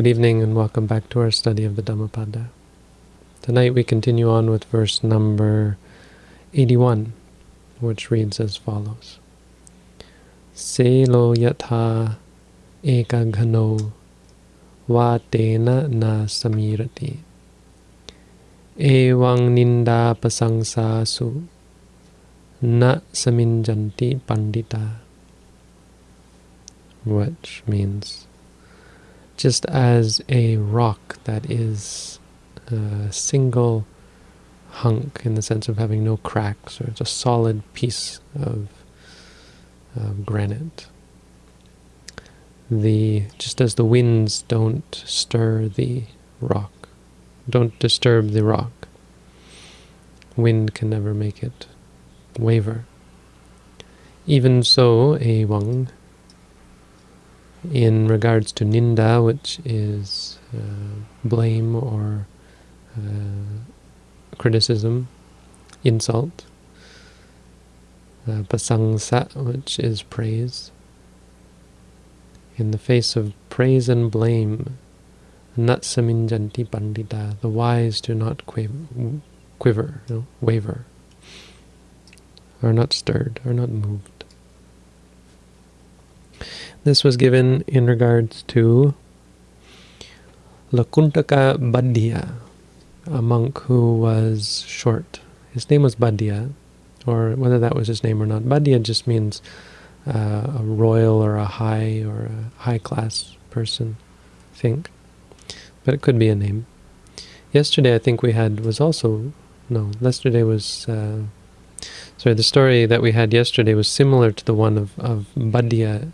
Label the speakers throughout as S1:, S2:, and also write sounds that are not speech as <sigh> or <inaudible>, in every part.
S1: Good evening and welcome back to our study of the Dhammapada. Tonight we continue on with verse number 81, which reads as follows. Selo yatha ekaghano vatena na samirati evang ninda pasangsasu na saminjanti pandita which means just as a rock that is a single hunk in the sense of having no cracks, or it's a solid piece of, of granite. The just as the winds don't stir the rock, don't disturb the rock. Wind can never make it waver. Even so, a wang in regards to ninda, which is uh, blame or uh, criticism, insult. Uh, which is praise. In the face of praise and blame, natsaminjanti pandita, the wise do not quiver, quiver know, waver, are not stirred, are not moved. This was given in regards to Lakuntaka Bhaddiya, a monk who was short. His name was Bhaddiya, or whether that was his name or not. Bhaddiya just means uh, a royal or a high or a high-class person, I think. But it could be a name. Yesterday I think we had was also, no, yesterday was, uh, sorry, the story that we had yesterday was similar to the one of, of Bhaddiya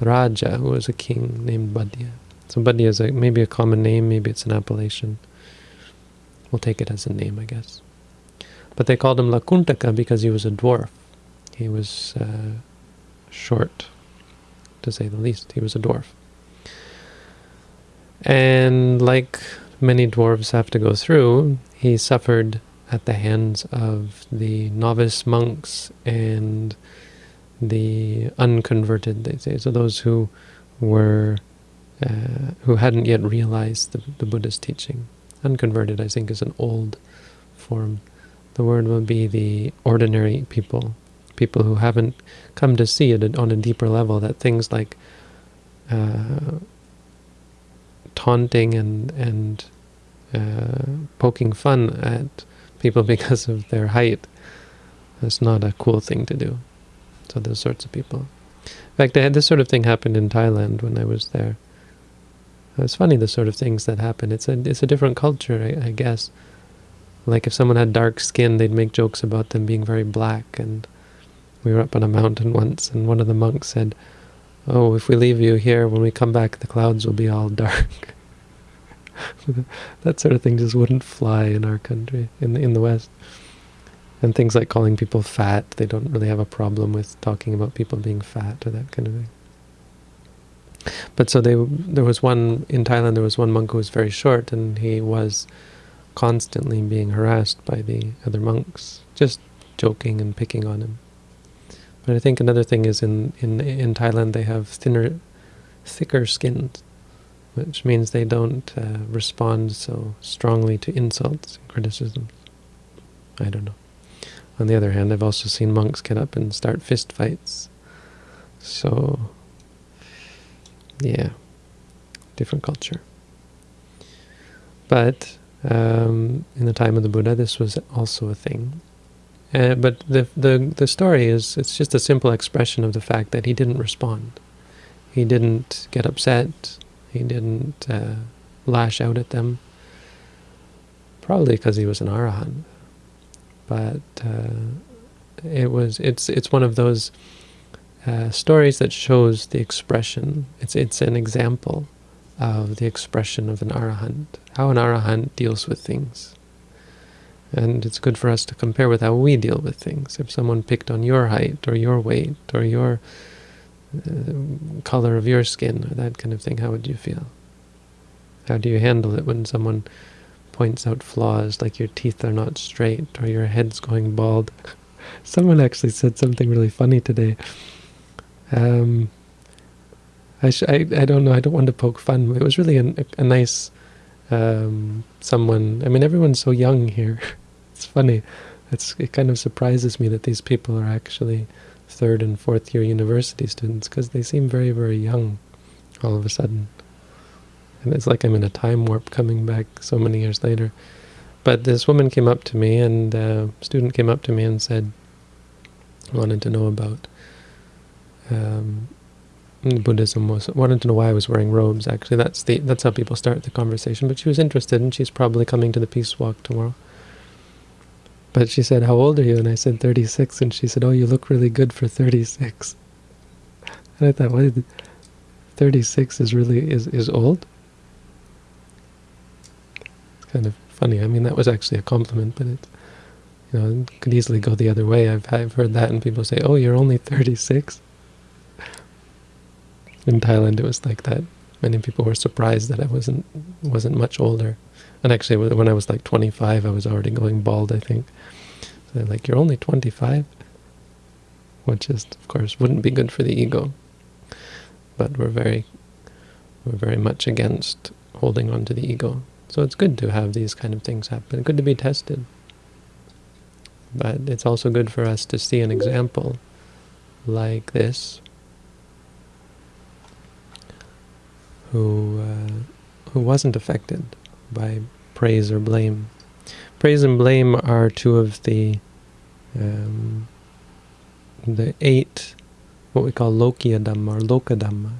S1: Raja, who was a king named Bhaddiya. So Bhaddiya is a, maybe a common name, maybe it's an appellation. We'll take it as a name, I guess. But they called him Lakuntaka because he was a dwarf. He was uh, short, to say the least. He was a dwarf. And like many dwarves have to go through, he suffered at the hands of the novice monks and the unconverted, they say, so those who were uh, who hadn't yet realized the, the Buddha's teaching. Unconverted, I think, is an old form. The word would be the ordinary people, people who haven't come to see it on a deeper level, that things like uh, taunting and, and uh, poking fun at people <laughs> because of their height is not a cool thing to do. So those sorts of people. In fact, I had this sort of thing happened in Thailand when I was there. Uh, it's funny the sort of things that happen. It's a it's a different culture, I, I guess. Like if someone had dark skin, they'd make jokes about them being very black. And we were up on a mountain <laughs> once, and one of the monks said, "Oh, if we leave you here, when we come back, the clouds will be all <laughs> dark." <laughs> that sort of thing just wouldn't fly in our country, in the, in the West. And things like calling people fat, they don't really have a problem with talking about people being fat or that kind of thing. But so they, there was one, in Thailand there was one monk who was very short and he was constantly being harassed by the other monks, just joking and picking on him. But I think another thing is in, in, in Thailand they have thinner, thicker skins, which means they don't uh, respond so strongly to insults and criticisms. I don't know. On the other hand, I've also seen monks get up and start fist fights. So, yeah, different culture. But um, in the time of the Buddha, this was also a thing. Uh, but the, the, the story is, it's just a simple expression of the fact that he didn't respond. He didn't get upset. He didn't uh, lash out at them. Probably because he was an arahant but uh, it was it's it's one of those uh, stories that shows the expression. It's it's an example of the expression of an arahant, how an arahant deals with things. And it's good for us to compare with how we deal with things. If someone picked on your height or your weight or your uh, color of your skin or that kind of thing, how would you feel? How do you handle it when someone points out flaws, like your teeth are not straight or your head's going bald. <laughs> Someone actually said something really funny today. Um, I, I, I don't know. I don't want to poke fun. It was really a, a nice um, someone. I mean, everyone's so young here. <laughs> it's funny. It's it kind of surprises me that these people are actually third and fourth year university students because they seem very very young all of a sudden. And it's like I'm in a time warp coming back so many years later. But this woman came up to me, and a student came up to me and said, wanted to know about um, Buddhism was wanted to know why I was wearing robes. Actually, that's the that's how people start the conversation. But she was interested, and she's probably coming to the peace walk tomorrow. But she said, "How old are you?" And I said, "36." And she said, "Oh, you look really good for 36." And I thought, "What? 36 is really is is old?" Kind of funny. I mean, that was actually a compliment, but it, you know, it could easily go the other way. I've I've heard that, and people say, "Oh, you're only 36." In Thailand, it was like that. Many people were surprised that I wasn't wasn't much older. And actually, when I was like 25, I was already going bald. I think. So like, "You're only 25," which is, of course, wouldn't be good for the ego. But we're very, we're very much against holding on to the ego. So it's good to have these kind of things happen. Good to be tested. But it's also good for us to see an example like this, who uh, who wasn't affected by praise or blame. Praise and blame are two of the um, the eight, what we call Lokiya Dhamma or Loka Dhamma,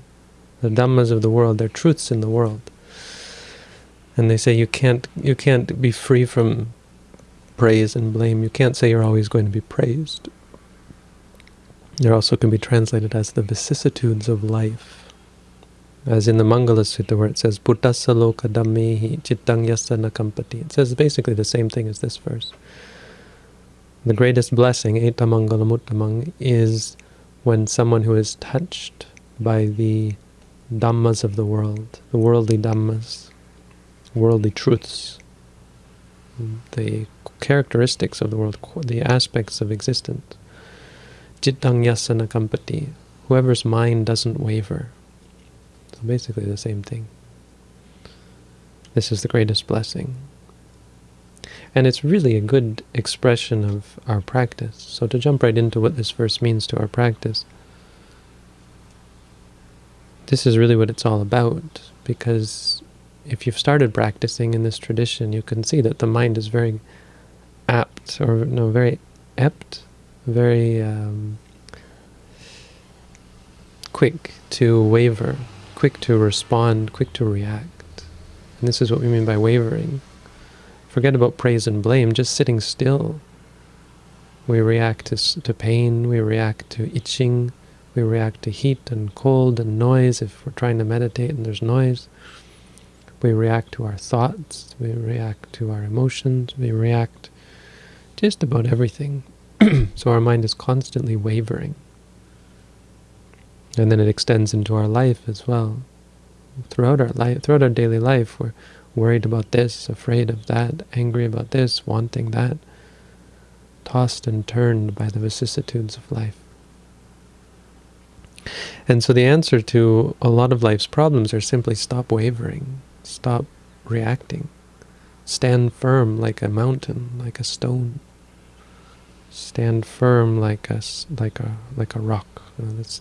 S1: the Dhammas of the world, they're truths in the world. And they say you can't you can't be free from praise and blame. You can't say you're always going to be praised. There also can be translated as the vicissitudes of life. As in the Mangala Sutta where it says, Buddhasa loka dhammehi chittang yasana kampati. It says basically the same thing as this verse. The greatest blessing, etamangalamuttamang, is when someone who is touched by the dhammas of the world, the worldly dhammas, worldly truths, the characteristics of the world, the aspects of existence. Jittang yasana kampati, whoever's mind doesn't waver. So basically the same thing. This is the greatest blessing. And it's really a good expression of our practice. So to jump right into what this verse means to our practice, this is really what it's all about, because if you've started practicing in this tradition, you can see that the mind is very apt, or no, very apt, very um, quick to waver, quick to respond, quick to react. And this is what we mean by wavering. Forget about praise and blame, just sitting still. We react to, to pain, we react to itching, we react to heat and cold and noise if we're trying to meditate and there's noise. We react to our thoughts, we react to our emotions, we react just about everything. <clears throat> so our mind is constantly wavering. And then it extends into our life as well. Throughout our life, throughout our daily life, we're worried about this, afraid of that, angry about this, wanting that, tossed and turned by the vicissitudes of life. And so the answer to a lot of life's problems are simply stop wavering. Stop reacting. Stand firm like a mountain, like a stone. Stand firm like a, like a, like a rock. Know, that's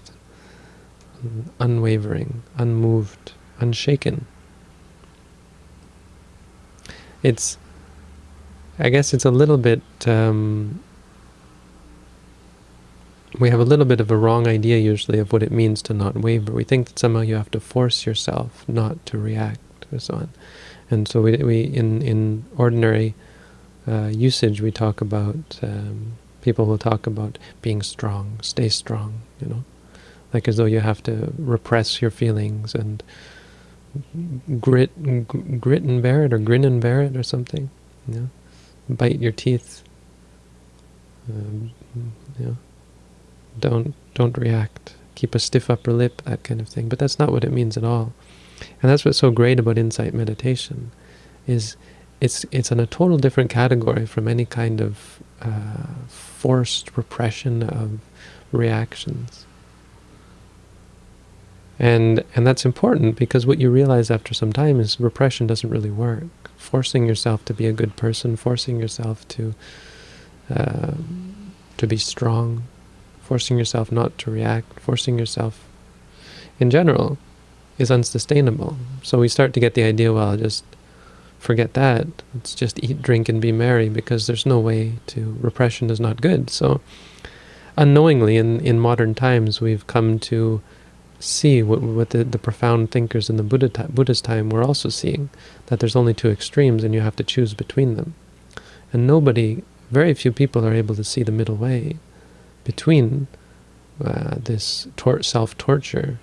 S1: unwavering, unmoved, unshaken. It's, I guess it's a little bit, um, we have a little bit of a wrong idea usually of what it means to not waver. We think that somehow you have to force yourself not to react and so on. And so we, we in, in ordinary uh, usage, we talk about, um, people will talk about being strong, stay strong, you know, like as though you have to repress your feelings and grit, grit and bear it, or grin and bear it, or something, you know, bite your teeth, um, you know, don't, don't react, keep a stiff upper lip, that kind of thing. But that's not what it means at all. And that's what's so great about insight meditation, is it's it's in a total different category from any kind of uh, forced repression of reactions. And and that's important because what you realize after some time is repression doesn't really work. Forcing yourself to be a good person, forcing yourself to uh, to be strong, forcing yourself not to react, forcing yourself in general is unsustainable. So we start to get the idea, well, just forget that. Let's just eat, drink, and be merry because there's no way to, repression is not good. So unknowingly in, in modern times we've come to see what, what the, the profound thinkers in the Buddha Buddha's time were also seeing, that there's only two extremes and you have to choose between them. And nobody, very few people are able to see the middle way between uh, this self-torture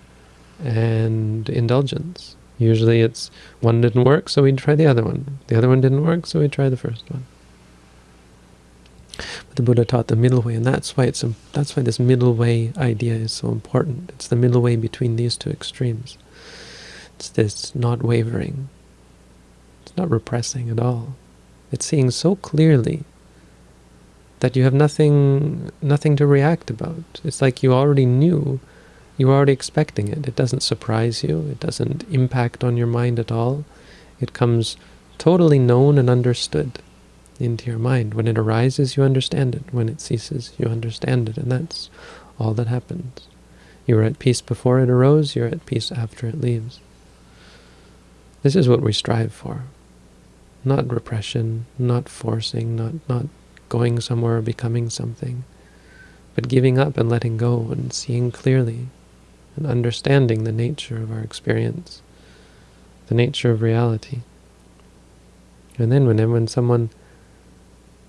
S1: and indulgence. Usually it's one didn't work, so we try the other one. The other one didn't work, so we try the first one. But the Buddha taught the middle way, and that's why it's that's why this middle way idea is so important. It's the middle way between these two extremes. It's this not wavering. It's not repressing at all. It's seeing so clearly that you have nothing nothing to react about. It's like you already knew, you were already expecting it. It doesn't surprise you. It doesn't impact on your mind at all. It comes totally known and understood into your mind. When it arises, you understand it. When it ceases, you understand it. And that's all that happens. You were at peace before it arose, you're at peace after it leaves. This is what we strive for. Not repression, not forcing, not, not going somewhere or becoming something, but giving up and letting go and seeing clearly and understanding the nature of our experience, the nature of reality. And then when, when someone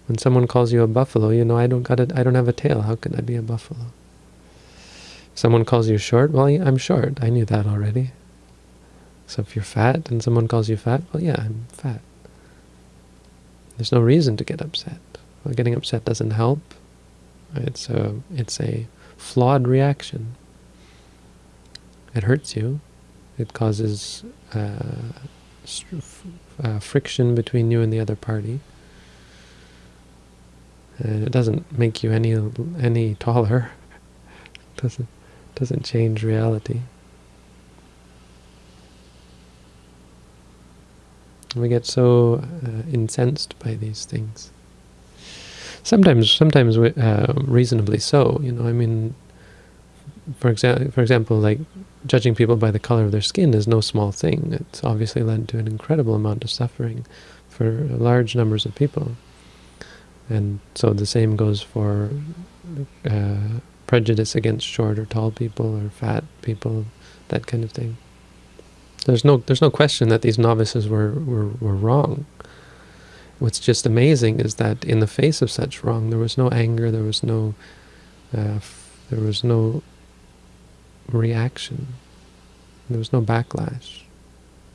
S1: when someone calls you a buffalo, you know, I don't got it. I don't have a tail. How can I be a buffalo? Someone calls you short, well, I'm short. I knew that already. So if you're fat and someone calls you fat, well, yeah, I'm fat. There's no reason to get upset. Well, getting upset doesn't help. It's a, it's a flawed reaction. It hurts you. It causes uh, uh, friction between you and the other party. And it doesn't make you any any taller. <laughs> doesn't doesn't change reality. We get so uh, incensed by these things. Sometimes, sometimes uh, reasonably so. You know, I mean, for example, for example, like judging people by the color of their skin is no small thing. It's obviously led to an incredible amount of suffering for large numbers of people. And so the same goes for uh, prejudice against short or tall people or fat people, that kind of thing. There's no there's no question that these novices were, were, were wrong. What's just amazing is that in the face of such wrong, there was no anger, there was no uh, there was no reaction, there was no backlash,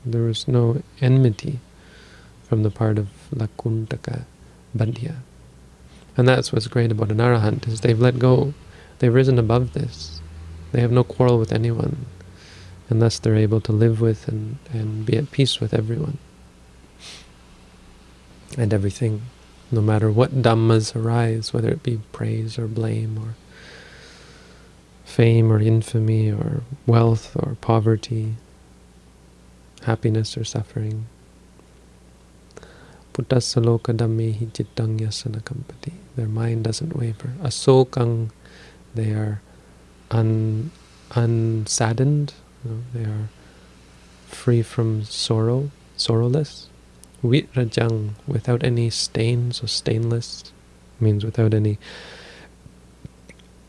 S1: there was no enmity from the part of Lakuntaka Bhaddiya. And that's what's great about an arahant, is they've let go. They've risen above this. They have no quarrel with anyone. And thus they're able to live with and, and be at peace with everyone. And everything, no matter what dhammas arise, whether it be praise or blame or fame or infamy or wealth or poverty, happiness or suffering. Puttasaloka dhammehi cittang yasana. Their mind doesn't waver. Asokang, they are un, unsaddened, they are free from sorrow, sorrowless. Vitrajang, without any stains, or stainless, means without any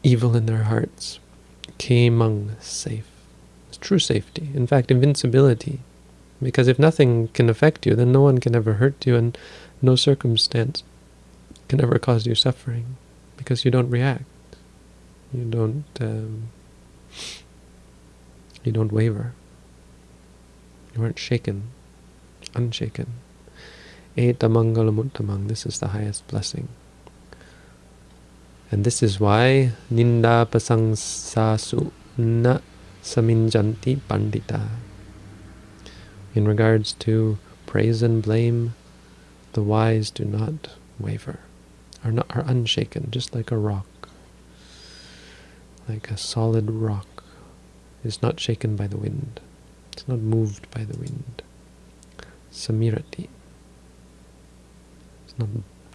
S1: evil in their hearts. Kemang, safe. It's true safety. In fact, invincibility. Because if nothing can affect you, then no one can ever hurt you, and no circumstance can ever cause you suffering because you don't react. You don't um, you don't waver. You aren't shaken, unshaken. Eta mangalamuttamang, this is the highest blessing. And this is why ninda pasangsasu na saminjanti pandita. In regards to praise and blame, the wise do not waver are not are unshaken, just like a rock, like a solid rock. is not shaken by the wind. It's not moved by the wind. Samirati. It's not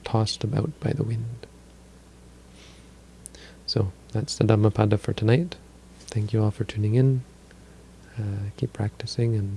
S1: tossed about by the wind. So that's the Dhammapada for tonight. Thank you all for tuning in. Uh, keep practicing and